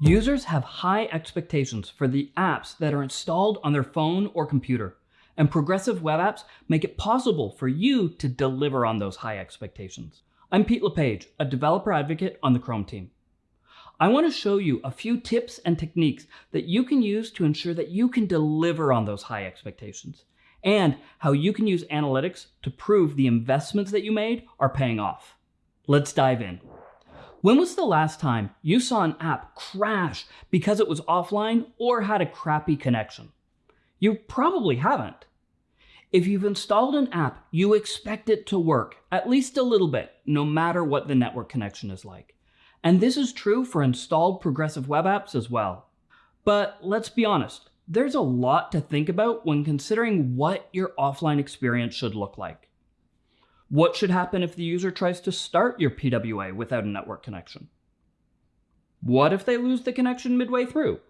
Users have high expectations for the apps that are installed on their phone or computer, and progressive web apps make it possible for you to deliver on those high expectations. I'm Pete LePage, a developer advocate on the Chrome team. I want to show you a few tips and techniques that you can use to ensure that you can deliver on those high expectations, and how you can use analytics to prove the investments that you made are paying off. Let's dive in. When was the last time you saw an app crash because it was offline or had a crappy connection? You probably haven't. If you've installed an app, you expect it to work, at least a little bit, no matter what the network connection is like. And this is true for installed progressive web apps as well. But let's be honest, there's a lot to think about when considering what your offline experience should look like. What should happen if the user tries to start your PWA without a network connection? What if they lose the connection midway through?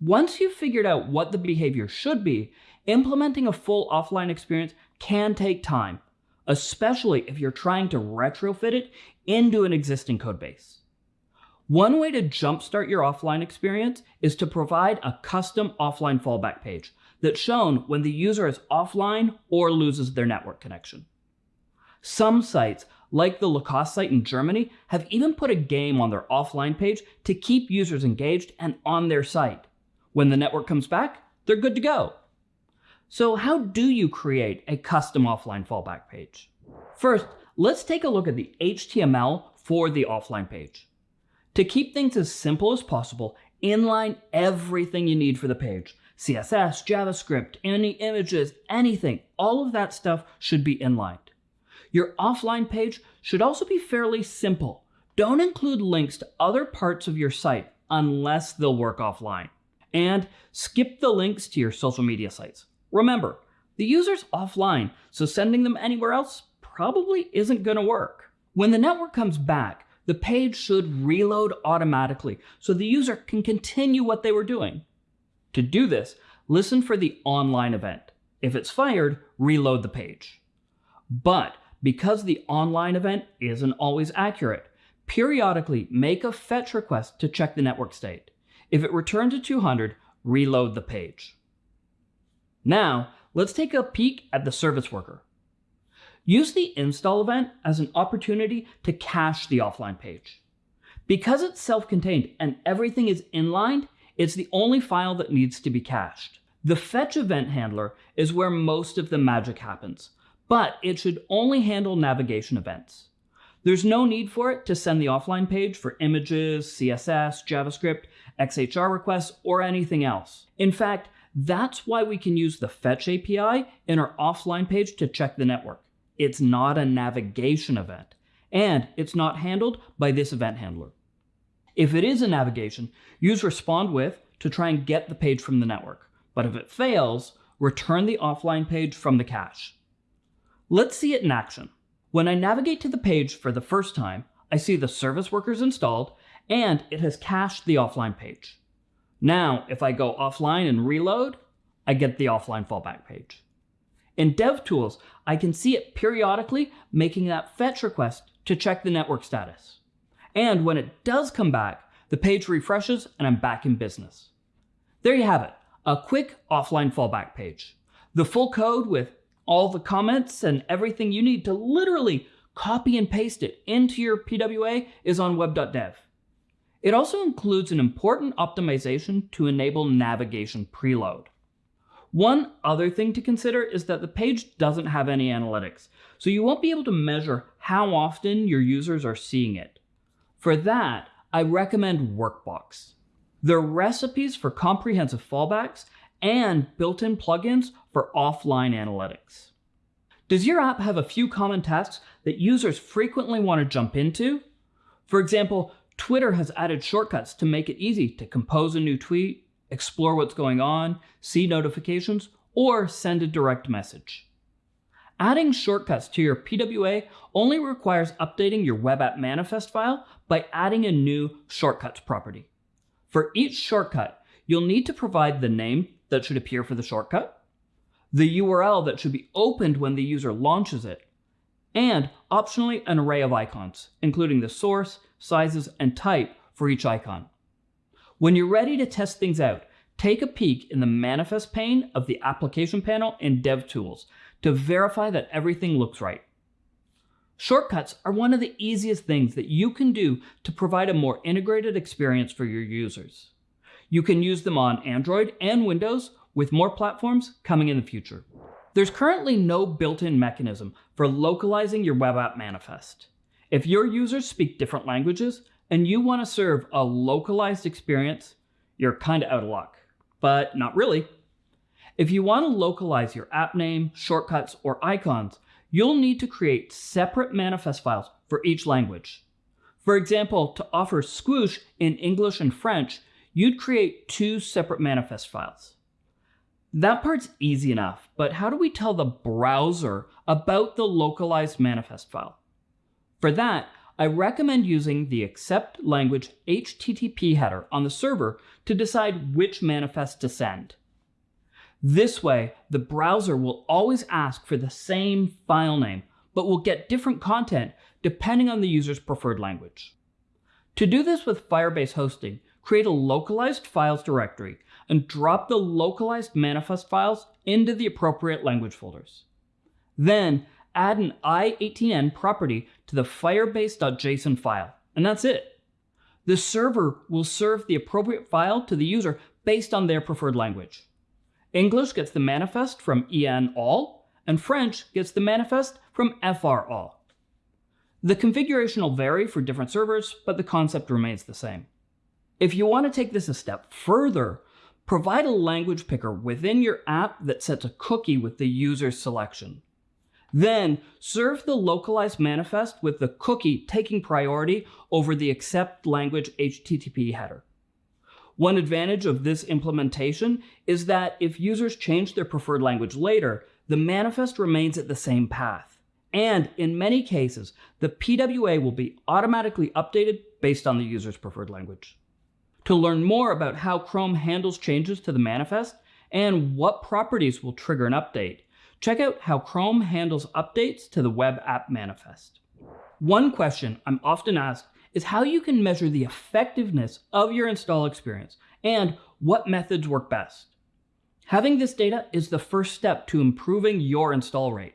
Once you've figured out what the behavior should be, implementing a full offline experience can take time, especially if you're trying to retrofit it into an existing codebase. One way to jumpstart your offline experience is to provide a custom offline fallback page that's shown when the user is offline or loses their network connection. Some sites, like the Lacoste site in Germany, have even put a game on their offline page to keep users engaged and on their site. When the network comes back, they're good to go. So how do you create a custom offline fallback page? First, let's take a look at the HTML for the offline page. To keep things as simple as possible, inline everything you need for the page. CSS, JavaScript, any images, anything, all of that stuff should be inlined. Your offline page should also be fairly simple. Don't include links to other parts of your site unless they'll work offline. And skip the links to your social media sites. Remember, the user's offline, so sending them anywhere else probably isn't going to work. When the network comes back, the page should reload automatically so the user can continue what they were doing. To do this, listen for the online event. If it's fired, reload the page. But because the online event isn't always accurate, periodically make a fetch request to check the network state. If it returns to 200, reload the page. Now, let's take a peek at the service worker. Use the install event as an opportunity to cache the offline page. Because it's self-contained and everything is inlined, it's the only file that needs to be cached. The fetch event handler is where most of the magic happens, but it should only handle navigation events. There's no need for it to send the offline page for images, CSS, JavaScript, XHR requests, or anything else. In fact, that's why we can use the Fetch API in our offline page to check the network. It's not a navigation event, and it's not handled by this event handler. If it is a navigation, use respond with to try and get the page from the network. But if it fails, return the offline page from the cache. Let's see it in action. When I navigate to the page for the first time, I see the service workers installed and it has cached the offline page. Now, if I go offline and reload, I get the offline fallback page. In DevTools, I can see it periodically making that fetch request to check the network status. And when it does come back, the page refreshes and I'm back in business. There you have it, a quick offline fallback page. The full code with all the comments and everything you need to literally copy and paste it into your PWA is on web.dev. It also includes an important optimization to enable navigation preload. One other thing to consider is that the page doesn't have any analytics, so you won't be able to measure how often your users are seeing it. For that, I recommend Workbox. They're recipes for comprehensive fallbacks and built-in plugins for offline analytics. Does your app have a few common tasks that users frequently want to jump into? For example, Twitter has added shortcuts to make it easy to compose a new tweet, explore what's going on, see notifications, or send a direct message. Adding shortcuts to your PWA only requires updating your web app manifest file by adding a new shortcuts property. For each shortcut, you'll need to provide the name that should appear for the shortcut, the URL that should be opened when the user launches it, and optionally an array of icons, including the source, sizes, and type for each icon. When you're ready to test things out, take a peek in the manifest pane of the application panel in DevTools to verify that everything looks right. Shortcuts are one of the easiest things that you can do to provide a more integrated experience for your users. You can use them on Android and Windows, with more platforms coming in the future. There's currently no built-in mechanism for localizing your web app manifest. If your users speak different languages and you want to serve a localized experience, you're kind of out of luck. But not really. If you want to localize your app name, shortcuts, or icons, you'll need to create separate manifest files for each language. For example, to offer Squoosh in English and French, you'd create two separate manifest files. That part's easy enough, but how do we tell the browser about the localized manifest file? For that, I recommend using the accept language HTTP header on the server to decide which manifest to send. This way, the browser will always ask for the same file name, but will get different content depending on the user's preferred language. To do this with Firebase hosting, create a localized files directory and drop the localized manifest files into the appropriate language folders. Then add an i18n property to the firebase.json file, and that's it. The server will serve the appropriate file to the user based on their preferred language. English gets the manifest from en all, and French gets the manifest from fr all. The configuration will vary for different servers, but the concept remains the same. If you want to take this a step further, provide a language picker within your app that sets a cookie with the user's selection. Then serve the localized manifest with the cookie taking priority over the accept language HTTP header. One advantage of this implementation is that if users change their preferred language later, the manifest remains at the same path. And in many cases, the PWA will be automatically updated based on the user's preferred language. To learn more about how Chrome handles changes to the manifest and what properties will trigger an update, check out how Chrome handles updates to the web app manifest. One question I'm often asked is how you can measure the effectiveness of your install experience and what methods work best. Having this data is the first step to improving your install rate.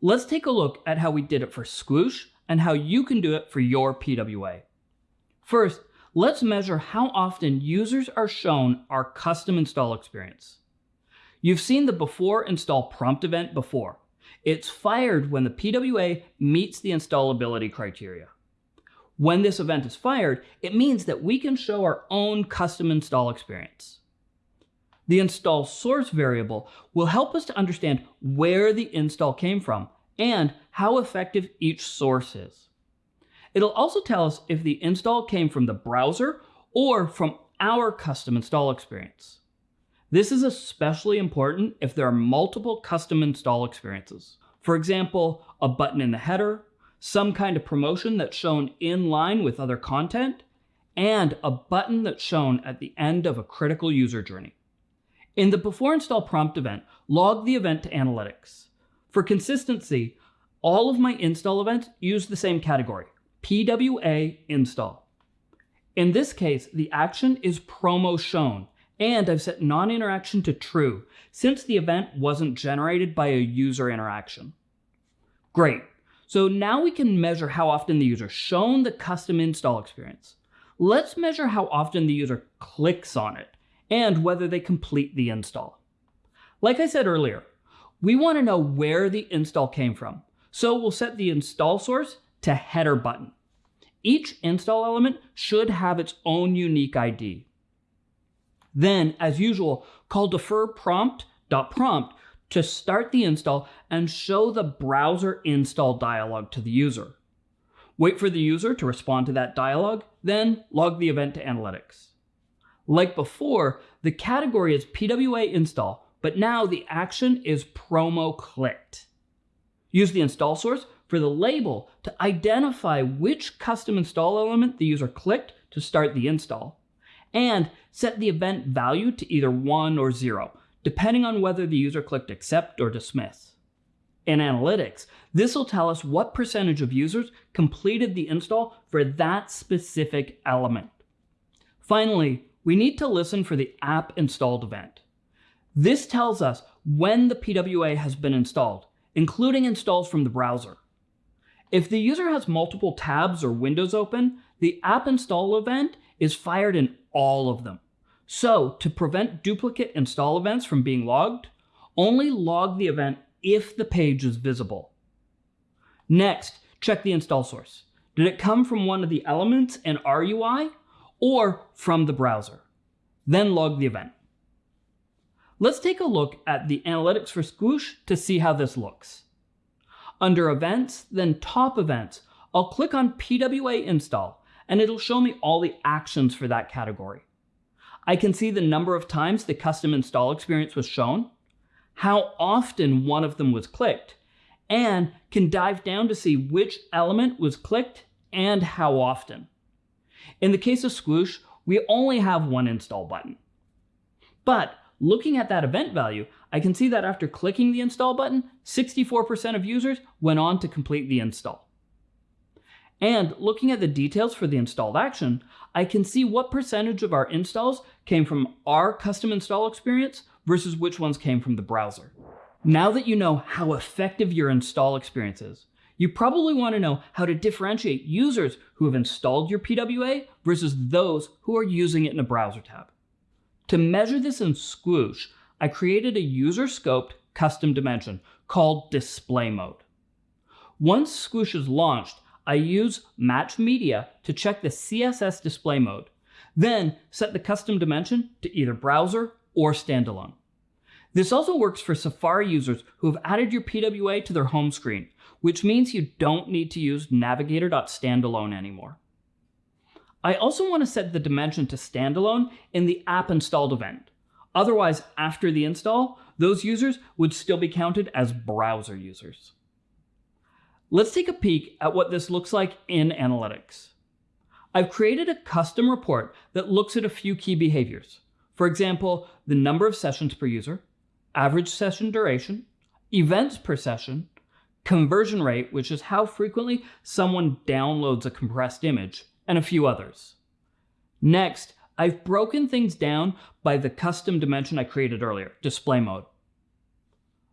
Let's take a look at how we did it for Squoosh and how you can do it for your PWA. First, let's measure how often users are shown our custom install experience. You've seen the before install prompt event before. It's fired when the PWA meets the installability criteria. When this event is fired, it means that we can show our own custom install experience. The install source variable will help us to understand where the install came from and how effective each source is. It'll also tell us if the install came from the browser or from our custom install experience. This is especially important if there are multiple custom install experiences. For example, a button in the header, some kind of promotion that's shown in line with other content, and a button that's shown at the end of a critical user journey. In the before install prompt event, log the event to analytics. For consistency, all of my install events use the same category, PWA install. In this case, the action is promo shown, and I've set non-interaction to true, since the event wasn't generated by a user interaction. Great, so now we can measure how often the user shown the custom install experience. Let's measure how often the user clicks on it and whether they complete the install. Like I said earlier, we want to know where the install came from. So we'll set the install source to header button. Each install element should have its own unique ID. Then, as usual, call defer prompt.prompt to start the install and show the browser install dialog to the user. Wait for the user to respond to that dialog, then log the event to analytics. Like before, the category is PWA install, but now the action is promo clicked. Use the install source for the label to identify which custom install element the user clicked to start the install, and set the event value to either 1 or 0, depending on whether the user clicked accept or dismiss. In Analytics, this will tell us what percentage of users completed the install for that specific element. Finally, we need to listen for the app installed event. This tells us when the PWA has been installed, including installs from the browser. If the user has multiple tabs or windows open, the app install event is fired in all of them. So to prevent duplicate install events from being logged, only log the event if the page is visible. Next, check the install source. Did it come from one of the elements in RUI or from the browser? Then log the event. Let's take a look at the analytics for Squoosh to see how this looks. Under Events, then Top Events, I'll click on PWA Install, and it'll show me all the actions for that category. I can see the number of times the custom install experience was shown, how often one of them was clicked, and can dive down to see which element was clicked and how often. In the case of Squoosh, we only have one install button. But looking at that event value, I can see that after clicking the install button, 64% of users went on to complete the install. And looking at the details for the installed action, I can see what percentage of our installs came from our custom install experience versus which ones came from the browser. Now that you know how effective your install experience is, you probably want to know how to differentiate users who have installed your PWA versus those who are using it in a browser tab. To measure this in Squoosh, I created a user-scoped custom dimension called display mode. Once Squoosh is launched, I use match media to check the CSS display mode, then set the custom dimension to either browser or standalone. This also works for Safari users who have added your PWA to their home screen, which means you don't need to use navigator.standalone anymore. I also want to set the dimension to standalone in the app installed event. Otherwise, after the install, those users would still be counted as browser users. Let's take a peek at what this looks like in Analytics. I've created a custom report that looks at a few key behaviors. For example, the number of sessions per user, average session duration, events per session, conversion rate, which is how frequently someone downloads a compressed image, and a few others. Next, I've broken things down by the custom dimension I created earlier, display mode.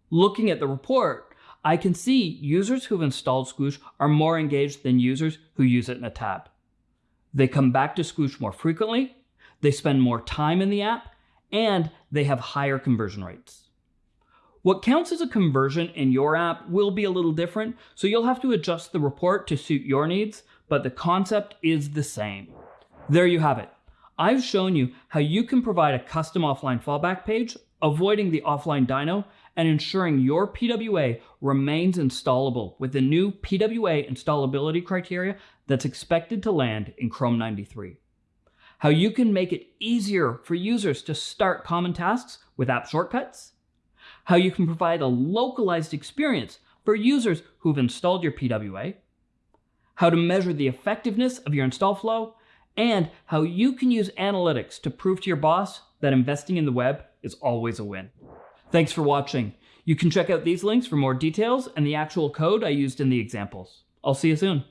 Looking at the report, I can see users who've installed Squoosh are more engaged than users who use it in a tab. They come back to Squoosh more frequently, they spend more time in the app, and they have higher conversion rates. What counts as a conversion in your app will be a little different, so you'll have to adjust the report to suit your needs, but the concept is the same. There you have it. I've shown you how you can provide a custom offline fallback page, avoiding the offline dino, and ensuring your PWA remains installable with the new PWA installability criteria that's expected to land in Chrome 93. How you can make it easier for users to start common tasks with app shortcuts. How you can provide a localized experience for users who've installed your PWA. How to measure the effectiveness of your install flow and how you can use analytics to prove to your boss that investing in the web is always a win. Thanks for watching. You can check out these links for more details and the actual code I used in the examples. I'll see you soon.